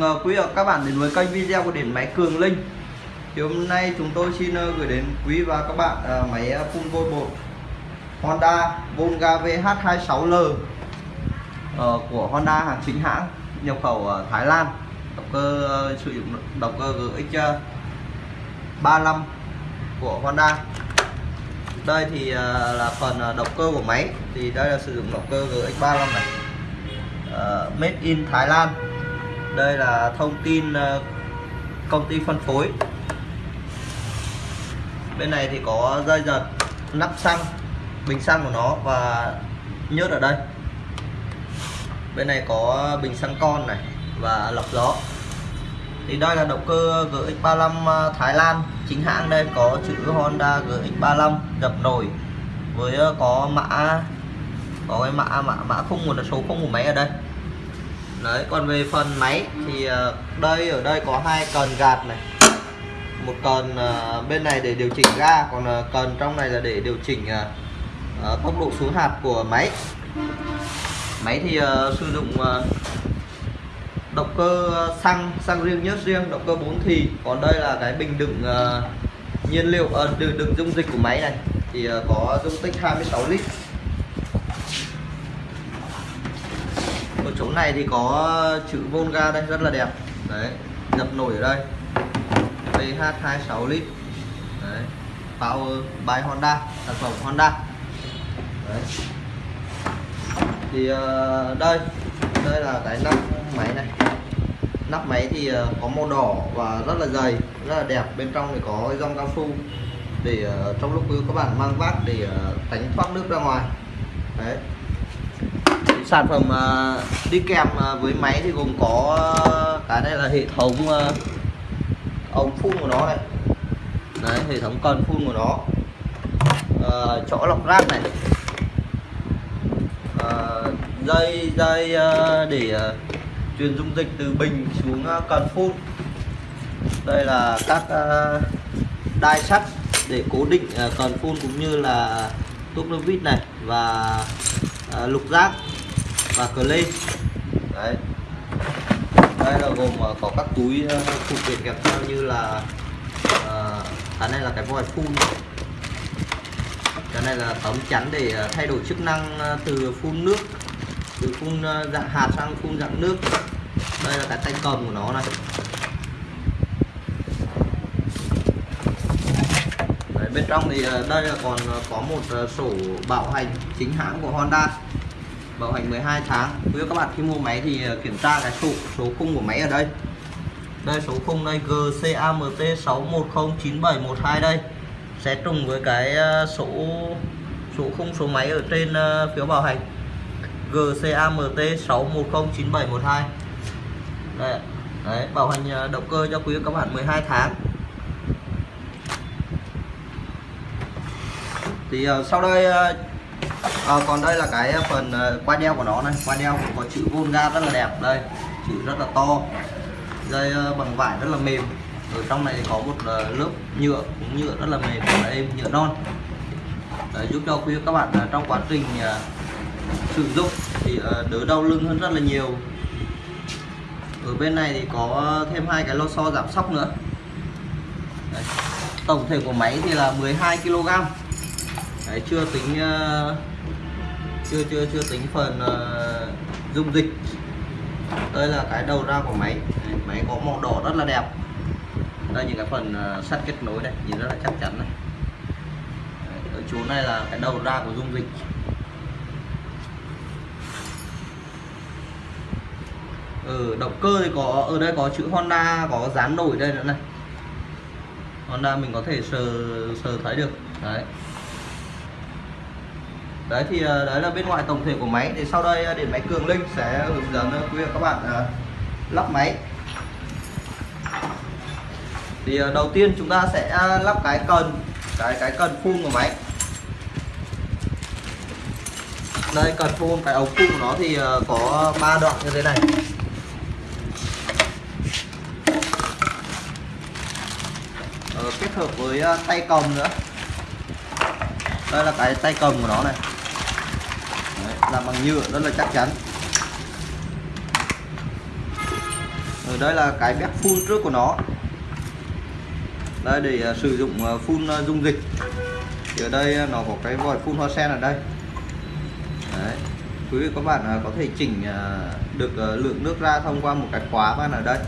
Mừng quý vị và các bạn đến với kênh video của điện máy Cường Linh. Thì hôm nay chúng tôi xin ờ, gửi đến quý và các bạn ờ, máy phun vôi bột Honda Volga VH26L của Honda hàng chính hãng nhập khẩu ở Thái Lan. Động cơ sử dụng động cơ GX 35 của Honda. Đây thì là phần động cơ của máy. Thì đây là sử dụng động cơ GX35 này. Uh, made in Thái Lan đây là thông tin ờ, công ty phân phối. Bên này thì có dây giật nắp xăng, bình xăng của nó và nhớt ở đây. Bên này có bình xăng con này và lọc gió. Thì đây là động cơ GX35 ờ, Thái Lan, chính hãng đây, có chữ Honda GX35 dập nổi với ờ, có mã, có cái mã mã mã khung một số khung của máy ở đây đấy còn về phần máy thì ờ, đây ở đây có hai cần gạt này. Một cần ờ, bên này để điều chỉnh ga còn ờ, cần trong này là để điều chỉnh tốc độ xuống hạt của máy. Máy thì sử dụng động cơ xăng xăng riêng nhớt riêng động cơ 4 thì. Còn đây là cái bình đựng nhiên liệu đựng, đựng dung dịch của máy này. Thì có dung tích 26 lít. Ở chỗ này thì có chữ Volga đây, rất là đẹp. Đấy dập nổi ở đây. VH 26 lít. Đấy, Power by Honda, sản phẩm Honda. Đấy. Thì ờ, đây đây là cái nắp máy này. Nắp máy thì ờ, có màu đỏ và rất là dày, rất là đẹp. Bên trong thì có cái rong cao su để ờ, trong lúc các bạn mang vác để tránh thoát nước ra ngoài. Đấy sản phẩm ờ, đi kèm ờ, với máy thì gồm có ờ, cái này là hệ thống ờ, ống phun của nó này. Đấy hệ thống cần phun của nó. Ờ, chỗ lọc rác này. Ờ, dây dây để truyền dung dịch từ bình xuống cần phun. Đây là các đai sắt để cố định cần phun cũng như là túp nơ vít này và lục rác và cờ lê đấy. Đây là gồm ờ, có các túi ờ, phụ kiện kèm theo như là ờ, cái này là cái vòi phun. Cái này là tấm chắn để ờ, thay đổi chức năng từ phun nước từ phun dạng hạt sang phun dạng nước. Đây là cái tay cầm của nó này. Đấy, bên trong thì đây là còn có một sổ bảo hành chính hãng của Honda bảo hành 12 tháng. Quý các bạn khi mua máy thì ờ, kiểm tra cái số số khung của máy ở đây. Đây số khung đây GCAMT 6109712 đây. Sẽ trùng với cái ờ, số số khung số máy ở trên ờ, phiếu bảo hành. GCAMT 6109712 đây đấy bảo hành động cơ cho quý các bạn 12 tháng. Thì uh, sau đây uh, à, còn đây là cái phần ờ, qua quai đeo của nó này. Quai đeo cũng có chữ Volga rất là đẹp đây. Chữ rất là to. Dây ờ, bằng vải rất là mềm. Ở trong này có một lớp nhựa cũng nhựa rất là mềm. Và êm nhựa non. Để giúp cho quý các bạn trong quá trình sử dụng thì đỡ đau lưng hơn rất là nhiều. Ở bên này thì có thêm hai cái lô xo giảm sóc nữa. Đấy. tổng thể của máy thì là 12 kg Đấy, chưa tính chưa chưa chưa tính phần uh, dung dịch. Đây là cái đầu ra của máy. Máy có màu đỏ rất là đẹp. Đây những cái phần uh, sắt kết nối đây nhìn rất là chắc chắn này. Ở chỗ này là cái đầu ra của dung dịch. Ừ, động cơ thì có ở đây có chữ Honda có dán nổi đây nữa này. Honda mình có thể sờ sờ thấy được. Đấy đấy thì ờ, đấy là bên ngoài tổng thể của máy. Thì sau đây ờ, điện máy Cường Linh sẽ hướng dẫn ờ, quý vị và các bạn lắp máy. Thì đầu tiên chúng ta sẽ lắp cái cần cái cái cần phun của máy. Đây cần phun cái ống phun của nó thì có ba đoạn như thế này. Ờ, kết hợp với tay cầm nữa. Đây là cái tay cầm của nó này là bằng nhựa rất là chắc chắn. Ở đây là cái bếp phun trước của nó. Đây để uh, sử dụng uh, phun uh, dung dịch. Thì ở đây nó có cái vòi phun hoa sen ở đây. Đấy. quý vị các bạn có thể chỉnh được lượng nước ra thông qua một cái khóa ban ở đây.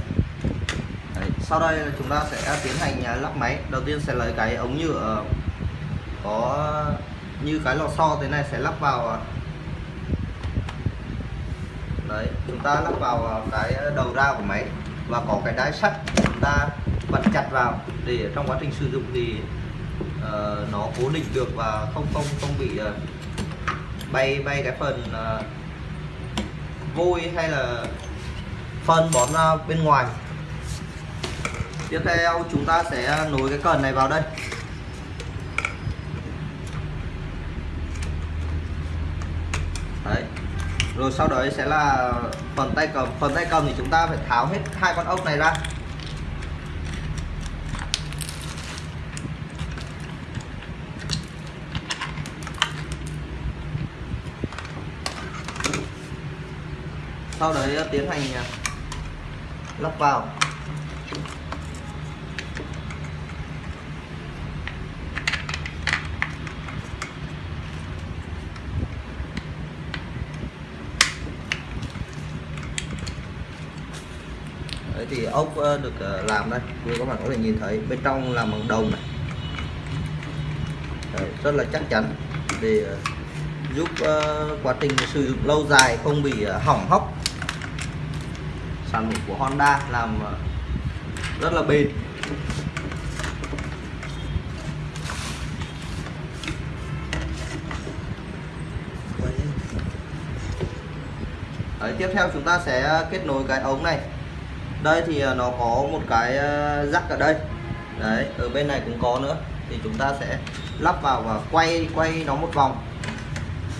Đấy. sau đây chúng ta sẽ tiến hành lắp máy. Đầu tiên sẽ lấy cái ống nhựa có như cái lò xo thế này sẽ lắp vào đấy chúng ta lắp vào cái ờ, đầu ra của máy và có cái đáy sắt chúng ta bật chặt vào để trong quá trình sử dụng thì uh, nó cố định được và không không không bị uh, bay bay cái phần uh, vôi hay là phân bón ra bên ngoài. Tiếp theo chúng ta sẽ nối cái cần này vào đây đấy rồi sau đó sẽ là phần tay cầm. Phần tay cầm thì chúng ta phải tháo hết hai con ốc này ra. Sau đấy tiến hành à, lắp vào Đấy thì ốc ờ, được ờ, làm đây. Như các bạn có thể nhìn thấy bên trong làm bằng đồng này. Đấy, rất là chắc chắn để ờ, giúp quá trình sử dụng lâu dài không bị hỏng hóc. Sản phẩm của Honda làm rất là bền. Đấy, tiếp theo chúng ta sẽ kết nối cái ống này đây thì à, nó có một cái à, rắc ở đây. Đấy, ở bên này cũng có nữa. Thì chúng ta sẽ lắp vào và quay quay nó một vòng.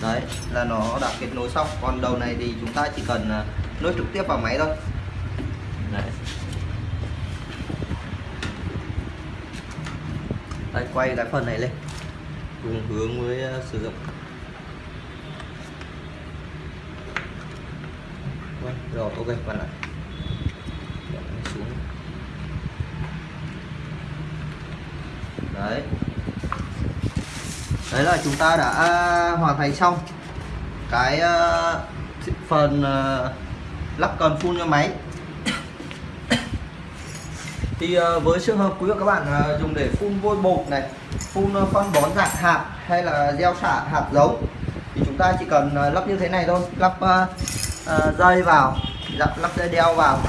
Đấy, là nó đã kết nối xong. Còn đầu này thì chúng ta chỉ cần à, nối trực tiếp vào máy thôi. Đấy. đây, quay cái phần này lên. Cùng hướng với sử dụng. Rồi, ok, bạn ạ xuống đấy. Đấy là chúng ta đã à, hoàn thành xong cái uh, phần uh, lắp cần phun cho máy. Thì uh, với trường hợp quý vị các bạn uh, dùng để phun vôi bột này phun uh, phân bón dạng hạt hay là gieo xạ hạt giống thì chúng ta chỉ cần uh, lắp như thế này thôi. Lắp uh, uh, dây vào lắp dây đeo vào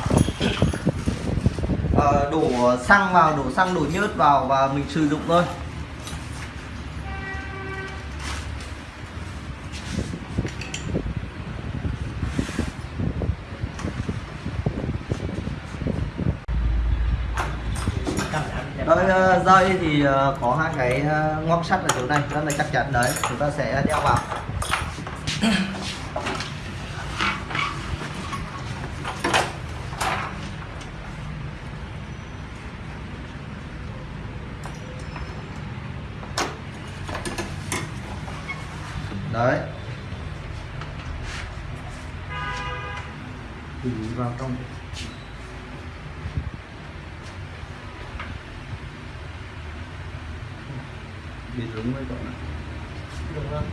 uh, đổ xăng vào đổ xăng đổ nhớt vào và mình sử dụng thôi. Đây, dây ờ, thì ờ, có hai cái ờ, sắt ở chỗ này rất là chắc chắn. Đấy chúng ta sẽ đeo vào đấy trong bị rúng với cậu này. Đúng không?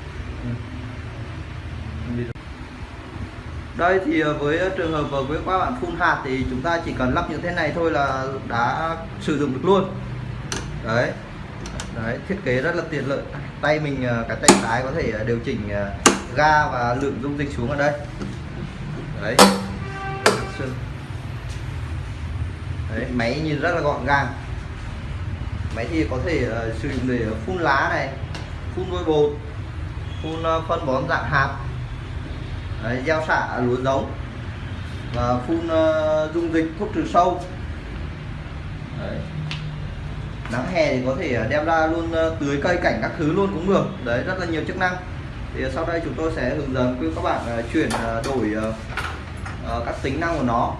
Ừ. đây thì ờ, với trường hợp với các bạn phun hạt thì chúng ta chỉ cần lắp như thế này thôi là đã sử dụng được luôn. Đấy. Đấy thiết kế rất là tiện lợi. Tay mình ờ, cái tay trái có thể ờ, điều chỉnh ga và lượng dung dịch xuống ở đây. Đấy đấy máy nhìn rất là gọn gàng. Máy thì có thể uh, sử dụng để phun lá này phun vôi bột phun uh, phân bón dạng hạt Đấy, gieo xạ lúa giống và phun uh, dung dịch thuốc trừ sâu. Đấy. nắng hè thì có thể đem ra luôn uh, tưới cây cảnh các thứ luôn cũng được. Đấy rất là nhiều chức năng. Thì sau đây chúng tôi sẽ hướng dẫn quý các bạn uh, chuyển uh, đổi uh, uh, các tính năng của nó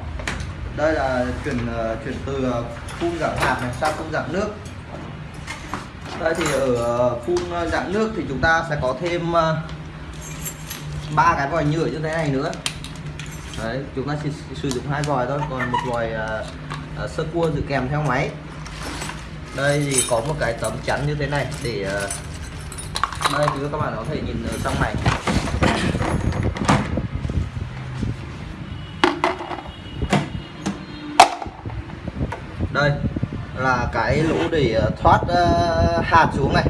đây là chuyển ờ, chuyển từ ờ, phun dạng hạt này sang phun dạng nước. Đây thì ở ờ, phun dạng nước thì chúng ta sẽ có thêm ba cái vòi nhựa như thế này nữa. Đấy chúng ta chỉ sử dụng hai vòi thôi còn một vòi uh, sơ cua dự kèm theo máy. Đây thì có một cái tấm chắn như thế này để uh, đây thì các bạn có thể nhìn ở trong này. Đây là cái lỗ để ờ, thoát ờ, hạt xuống này.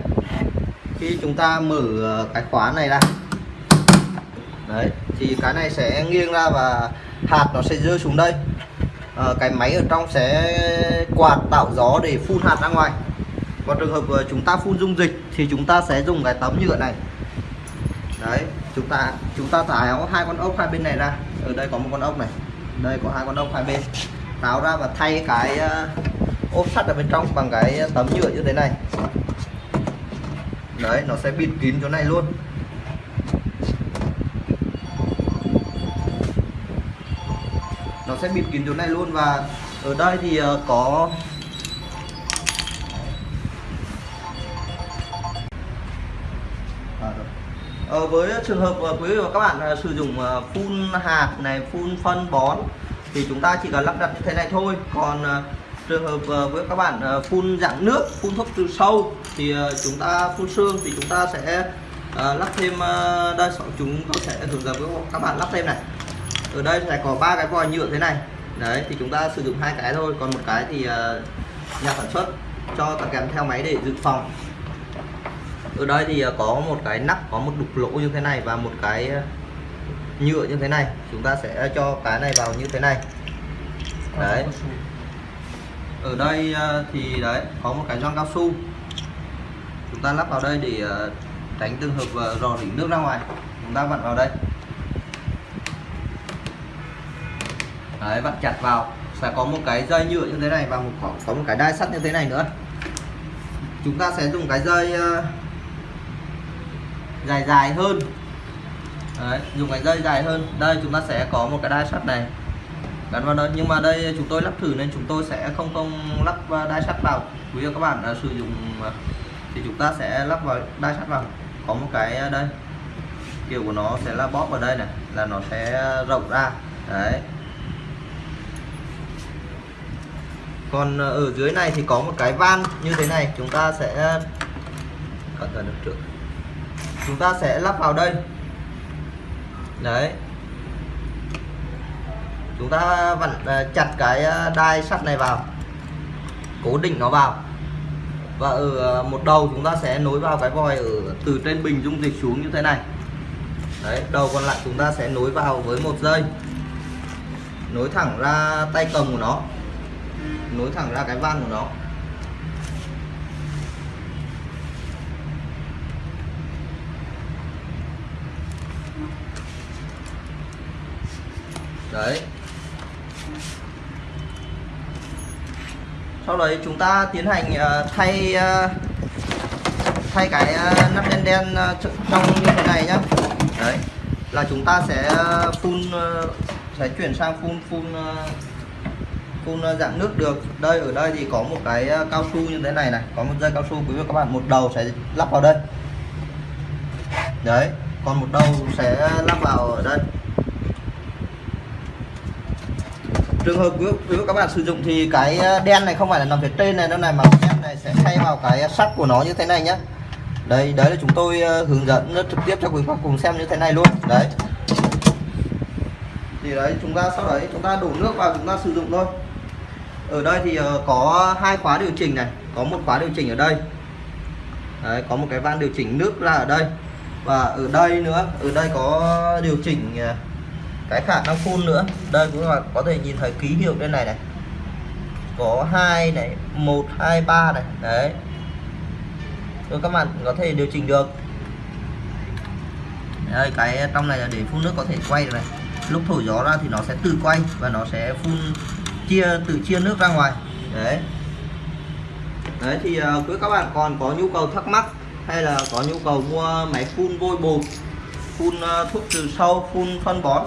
Khi chúng ta mở ờ, cái khóa này ra. Đấy thì cái này sẽ nghiêng ra và hạt nó sẽ rơi xuống đây. À, cái máy ở trong sẽ quạt tạo gió để phun hạt ra ngoài. Còn trường hợp chúng ta phun dung dịch thì chúng ta sẽ dùng cái tấm nhựa này. Đấy chúng ta chúng ta tháo hai con ốc hai bên này ra. Ở đây có một con ốc này đây có hai con ốc hai bên tháo ra và thay cái ờ, ốp sắt ở bên trong bằng cái tấm nhựa như thế này. Đấy nó sẽ bịt kín chỗ này luôn. Nó sẽ bịt kín chỗ này luôn và ở đây thì ờ, có ờ, ờ, với trường hợp quý vị và các bạn sử dụng phun hạt này phun phân bón thì chúng ta chỉ cần lắp đặt như thế này thôi. Còn ờ, trường hợp ờ, với các bạn ờ, phun dạng nước, phun thuốc trừ sâu thì chúng ta phun xương thì chúng ta sẽ lắp thêm đây chúng tôi sẽ hướng dẫn với các bạn lắp thêm này. Ở đây sẽ có ba cái vòi nhựa thế này. Đấy, thì chúng ta sử dụng hai cái thôi. Còn một cái thì nhà sản xuất cho tặng kèm theo máy để dự phòng. Ở đây thì có một cái nắp, có một đục lỗ như thế này và một cái nhựa như thế này. Chúng ta sẽ cho cái này vào như thế này. Đấy. Ở đây à, thì đấy có một cái gioăng cao su. Chúng ta lắp vào đây để à, tránh trường hợp à, rò rỉ nước ra ngoài. Chúng ta vặn vào đây. Đấy vặn chặt vào. Sẽ có một cái dây nhựa như thế này và một có, có một cái đai sắt như thế này nữa. Chúng ta sẽ dùng cái dây dài dài hơn. Đấy, dùng cái dây dài hơn. Đây chúng ta sẽ có một cái đai sắt này. Gắn vào đây. Nhưng mà đây chúng tôi lắp thử nên chúng tôi sẽ không không lắp à, đai sắt vào. Quý vị các bạn đã sử dụng à, thì chúng ta sẽ lắp vào đai sắt vào. Có một cái đây. Kiểu của nó sẽ là bóp vào đây này. Là nó sẽ rộng ra. Đấy. Còn ở dưới này thì có một cái van như thế này. Chúng ta sẽ cẩn thận được trước. Chúng ta sẽ lắp vào đây đấy. Chúng ta vặn à, chặt cái à, đai sắt này vào. Cố định nó vào. Và ở à, một đầu chúng ta sẽ nối vào cái vòi ở từ trên bình dung dịch xuống như thế này. Đấy, đầu còn lại chúng ta sẽ nối vào với một dây. Nối thẳng ra tay cầm của nó. Nối thẳng ra cái van của nó. Đấy. Sau đấy chúng ta tiến hành ờ, thay ờ, thay cái ờ, nắp đen đen trong như thế này nhá. Đấy. Là chúng ta sẽ phun sẽ chuyển sang phun phun phun dạng nước được. Đây, ở đây thì có một cái cao su như thế này này. Có một dây cao su, quý vị các bạn, một đầu sẽ lắp vào đây. Đấy. Còn một đầu sẽ lắp vào ở đây. Trường hợp quý các bạn sử dụng thì cái ờ, đen này không phải là nằm phía trên này đâu này mà đen này sẽ thay vào cái sắt của nó như thế này nhé đây đấy là chúng tôi ờ, hướng dẫn trực tiếp cho quý khách cùng xem như thế này luôn. Đấy. Thì đấy chúng ta sau đấy chúng ta đổ nước vào chúng ta sử dụng thôi. Ở đây thì ờ, có hai khóa điều chỉnh này có một khóa điều chỉnh ở đây. Đấy, có một cái van điều chỉnh nước ra ở đây. Và ở đây nữa ở đây có điều chỉnh cái khả năng phun nữa. Đây cũng là có thể nhìn thấy ký hiệu bên này này. Có hai này một hai ba này. Đấy. Rồi các bạn có thể điều chỉnh được. Đây cái trong này là để phun nước có thể quay được này. Lúc thổi gió ra thì nó sẽ tự quay và nó sẽ phun chia tự chia nước ra ngoài. Đấy. Đấy thì uh, quý các bạn còn có nhu cầu thắc mắc hay là có nhu cầu mua máy phun vôi bột phun uh, ờ, thuốc trừ sâu phun phân bón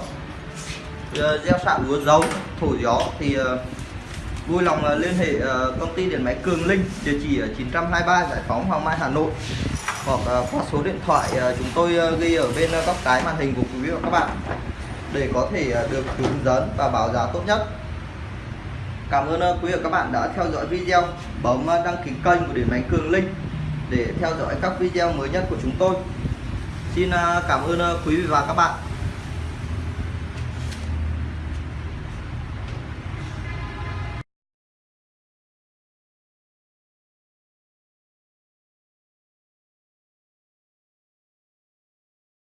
Ờ, gieo sạ lúa giống thổi gió thì ờ, vui lòng ờ, liên hệ công ty điện máy Cường Linh, địa chỉ ở 923 Giải phóng Hoàng Mai, Hà Nội. Hoặc qua số điện thoại chúng tôi ghi ở bên góc cái màn hình của quý vị và các bạn để có thể được hướng dẫn và báo giá tốt nhất. Cảm ơn quý vị và các bạn đã theo dõi video. Bấm đăng ký kênh của Điện Máy Cường Linh để theo dõi các video mới nhất của chúng tôi. Xin cảm ơn quý vị và các bạn.